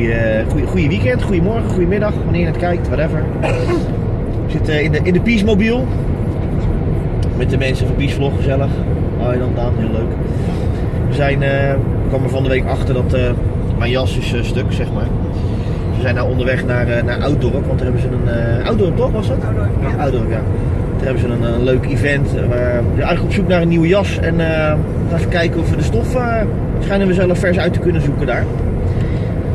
goede, goede, goede weekend, goedemorgen, goedemiddag, wanneer je het kijkt, whatever. We zitten in de, in de Peacemobiel. Met de mensen van Peace Vlog, gezellig. Hoi dan Daan, heel leuk. We zijn, eh, ik kwam er van de week achter dat eh, mijn jas is eh, stuk, zeg maar. We zijn nou onderweg naar, eh, naar Ouddorp, want daar hebben ze een... eh Ouddorp toch, was het? Ouddorp, ja. Ja, Ouddorp, ja. Daar hebben ze een, een leuk event. eh, waar we zijn eigenlijk op zoek naar een nieuwe jas. En eh, gaan even kijken of we de stof eh, schijnen we zelf vers uit te kunnen zoeken daar.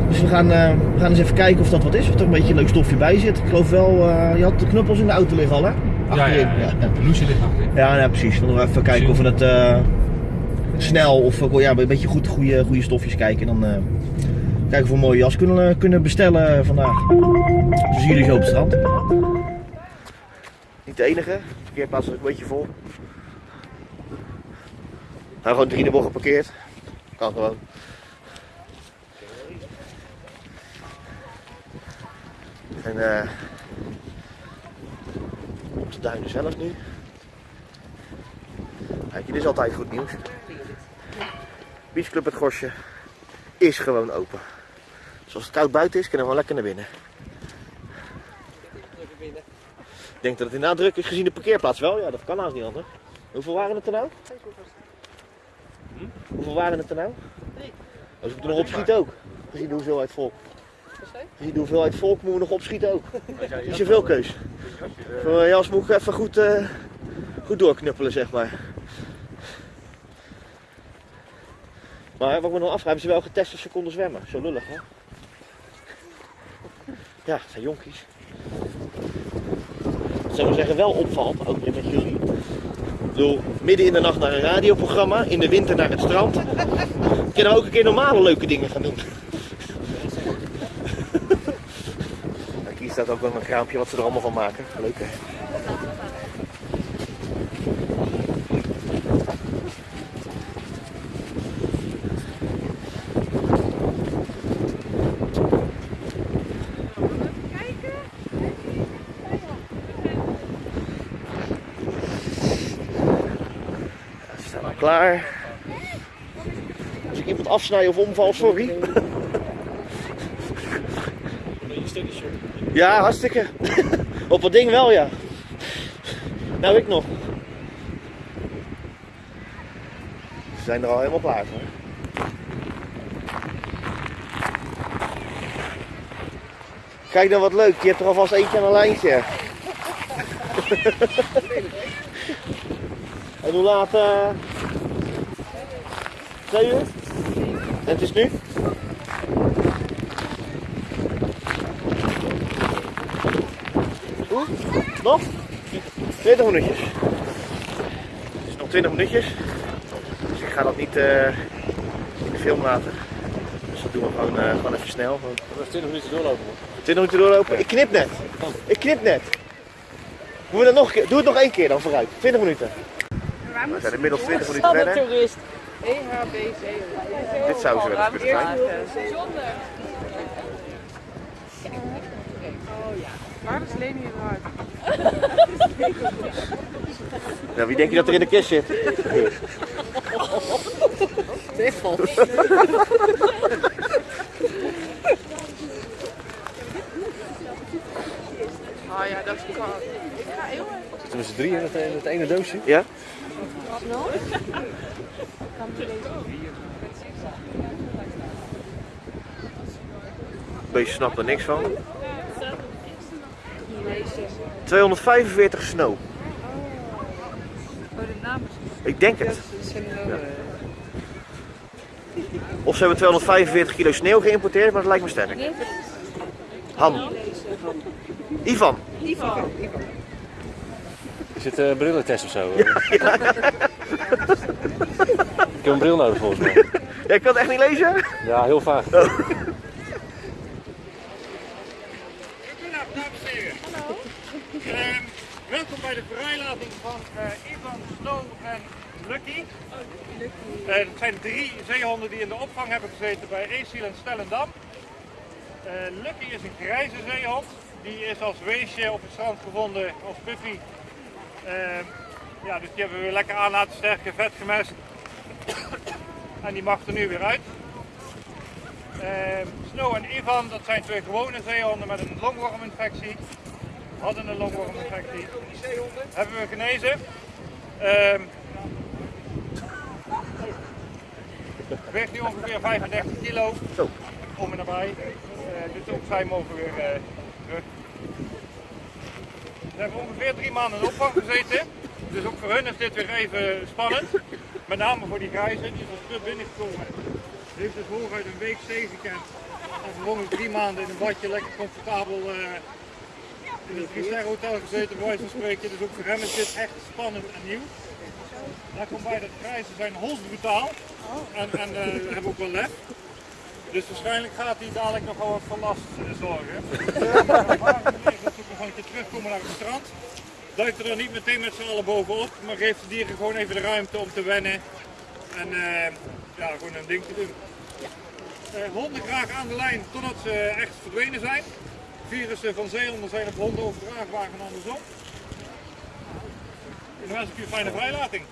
Dus we gaan, eh, we gaan eens even kijken of dat wat is. Of er een beetje een leuk stofje bij zit. Ik geloof wel, eh, je had de knuppels in de auto liggen al hè? Ja, ja, Achterin. ja. De loesje ligt achterin. Ja, ja, precies. Dan gaan we even kijken of we het eh, snel of ja, een beetje goed goede, goede stofjes kijken. En dan kijken of we een mooie jas kunnen, kunnen bestellen vandaag. Dus zien jullie zo op het strand. Niet de enige. De parkeerplaats is ook een beetje vol. Nou, gewoon drie de bocht geparkeerd. Kan gewoon. En eh op de duinen zelf nu. Kijk, dit is altijd goed nieuws. Beachclub het Gosje is gewoon open. Dus als het koud buiten is, kunnen we gewoon lekker naar binnen. Ik denk dat het inderdaad druk is gezien de parkeerplaats wel. Ja, dat kan haast niet anders. Hoeveel waren het er nou? Hoeveel waren het er nou? Als ik er nog opschiet ook. Gezien de hoeveelheid volk. Gezien de hoeveelheid volk moeten we nog opschieten ook. Niet zoveel keus. Voor mijn jas moet ik even goed, eh, goed doorknuppelen, zeg maar. Maar wat ik me nog afvraag, hebben ze wel getest of ze konden zwemmen? Zo lullig, hè? Ja, het zijn jonkies. Wat zou zeggen wel opvalt, ook weer met jullie. Ik bedoel, midden in de nacht naar een radioprogramma, in de winter naar het strand. Kunnen we ook een keer normale leuke dingen gaan doen. Kijk, hier staat ook wel een kraampje wat ze er allemaal van maken. Leuk hè? Klaar. Als ik iemand afsnij of omval, sorry. Ja, hartstikke. Op dat ding wel, ja. Nou, ik nog. Ze zijn er al helemaal klaar voor. Kijk dan wat leuk, je hebt er alvast eentje aan een lijntje. en hoe laat? eh Twee? En het is nu? Nog? 20 minuutjes. Het is nog 20 minuutjes. Dus ik ga dat niet eh, in de film laten. Dus dat doen we gewoon, eh, gewoon even snel. Gewoon We hebben 20 minuten doorlopen. hoor. 20 minuten doorlopen. Ik knip net. Ik knip net. Doen we dat nog een keer? Doe het nog één keer dan vooruit. 20 minuten. We zijn inmiddels 20 minuten verder. toerist. EHBC. Dit zou ze wel eens kunnen zijn. Waar is Leni eruit? Nou, wie denk je dat er in de kist zit? Twiffel. Ah ja, dat is koud. Zitten we z'n drie in het, in het ene doosje? Ja? snel. Beetje snapt er niks van. 245 snow. Oh, de naam Ik denk het. is Of ze hebben 245 kilo sneeuw geïmporteerd, maar dat lijkt me sterk. Han. Ivan. Is het een brillentest of zo? Ik heb een bril nodig volgens mij. Jij kan het echt niet lezen? Ja, heel vaak. Goedenavond, dames en heren. Hallo. welkom bij de vrijlating van eh, Ivan, Snow en Lucky. Eh, het zijn drie zeehonden die in de opvang hebben gezeten bij Eesiel en Stellendam. Eh, Lucky is een grijze zeehond. Die is als weesje op het strand gevonden als puppy. Eh, ja, dus die hebben we weer lekker aan laten sterken, vet gemest. en die mag er nu weer uit. Ehm, Snow en Ivan, dat zijn twee gewone zeehonden met een longworminfectie. Hadden een longworminfectie. Hebben we genezen. Ehm weegt nu ongeveer 35 kilo. Zo. Om en nabij. Dus ook zij mogen weer eh, terug. Ze hebben ongeveer drie maanden in opvang gezeten. Dus ook voor hun is dit weer even spannend. Met name voor die grijze, die is als terug binnengekomen. Die heeft dus hooguit een week zee gekend. En vervolgens drie maanden in een badje lekker comfortabel eh, in het drie hotel gezeten, bij wijze van spreken. Dus ook voor hem is dit echt spannend en nieuw. Daar komt bij dat grijze zijn holsbrutaal. En, en eh, hebben ook wel lef. Dus waarschijnlijk gaat hij dadelijk nog wel wat voor last eh, zorgen. Maar dat ook nog een keer terugkomen naar het strand. Duikt er dan niet meteen met z'n allen bovenop, maar geeft de dieren gewoon even de ruimte om te wennen. En eh, ja, gewoon een ding te doen. Honden graag aan de lijn totdat ze echt verdwenen zijn. Virussen van zeehonden zijn op honden overdraagbaar en andersom. Dan wens ik u een fijne vrijlating.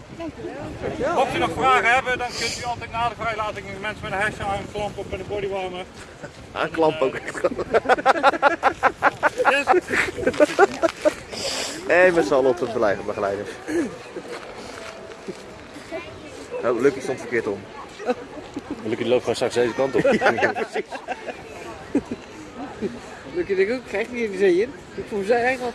Mocht u nog vragen hebben, dan kunt u altijd na de vrijlating mensen met een hesje aanklampen of met een bodywarmer. Aanklamp ook. Yes. En met z'n allen op de begeleiders. Oh, Lucky stond verkeerd om. Lucky loopt gewoon straks deze kant op. Lukt ik ook, krijg je niet de zee in. Ik voel zijn eigen al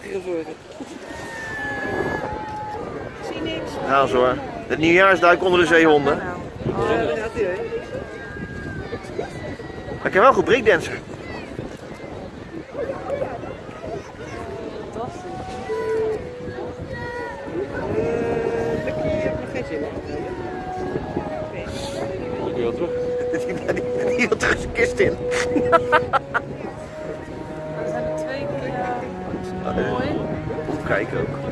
Ja, zo hoor. Het nieuwjaarsduik onder de zeehonden. Oh. Maar ik kan wel goed. Eh, terug. Die, wil terug zijn kist in. Er zijn er twee keer mooi. Kijken ook.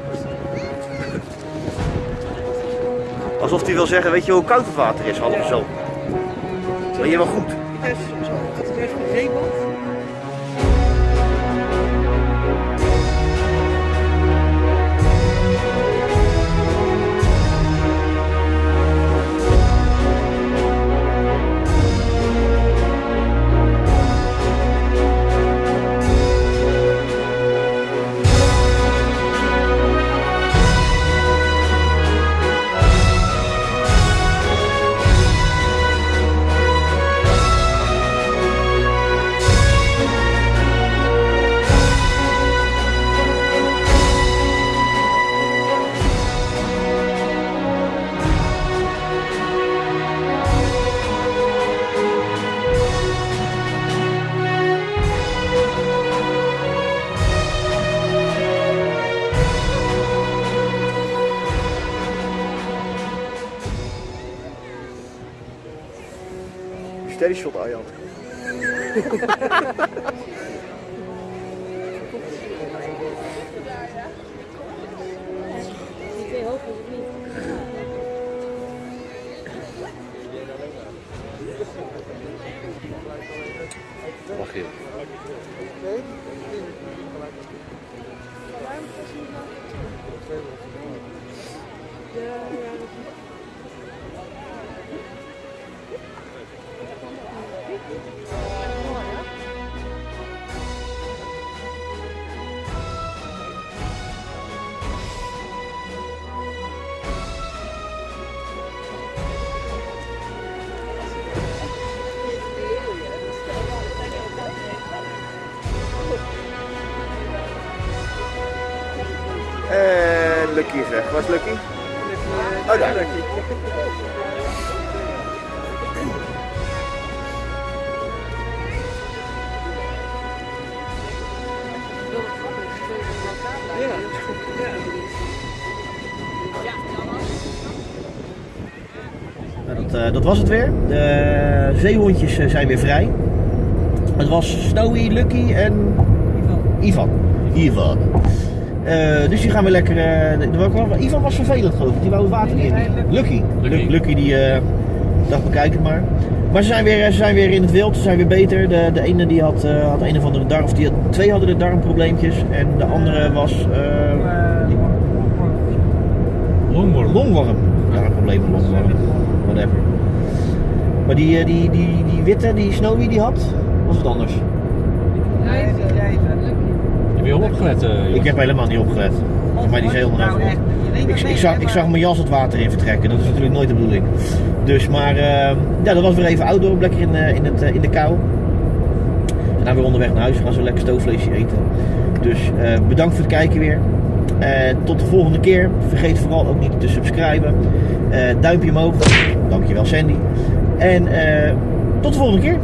Alsof hij wil zeggen, weet je hoe koud het water is, half zo. Ben je wel goed? Het is het is Steady shot, Arjan. Mag je. En Lucky is weg. Waar is Lucky? Oh, daar. Nou, dat, eh, dat was het weer. De zeehondjes eh, zijn weer vrij. Het was Snowy, Lucky en Ivan. Ivan. Eh, dus die gaan weer lekker. Ivan was vervelend geloof ik. Die wou het water in. Lucky. Lucky, Lucky die eh, dacht bekijk het maar. Maar ze zijn, weer, ze zijn weer in het wild, ze zijn weer beter. De, de ene die had, eh, had een of andere darm, of die had, twee hadden de darmprobleempjes. En de andere was eh, Longworm. longworm. Darmprobleem, longworm. Whatever. Maar die, eh, die, die, die witte, die Snowy, die had, was het anders. Heb je opgelet? Ik heb helemaal niet opgelet. Voor mij die is helemaal Nou, Ik, zag, ik zag mijn jas het water in vertrekken. Dat is natuurlijk nooit de bedoeling. Dus, maar eh, ja, dat was weer even outdoor. Lekker in, eh, in, het, eh, in de kou. En dan weer onderweg naar huis. Gaan zo lekker stoofvleesje eten. Dus eh, bedankt voor het kijken weer. Tot de volgende keer. Vergeet vooral ook niet te subscriben. Duimpje omhoog. Dankjewel Sandy. En tot de volgende keer.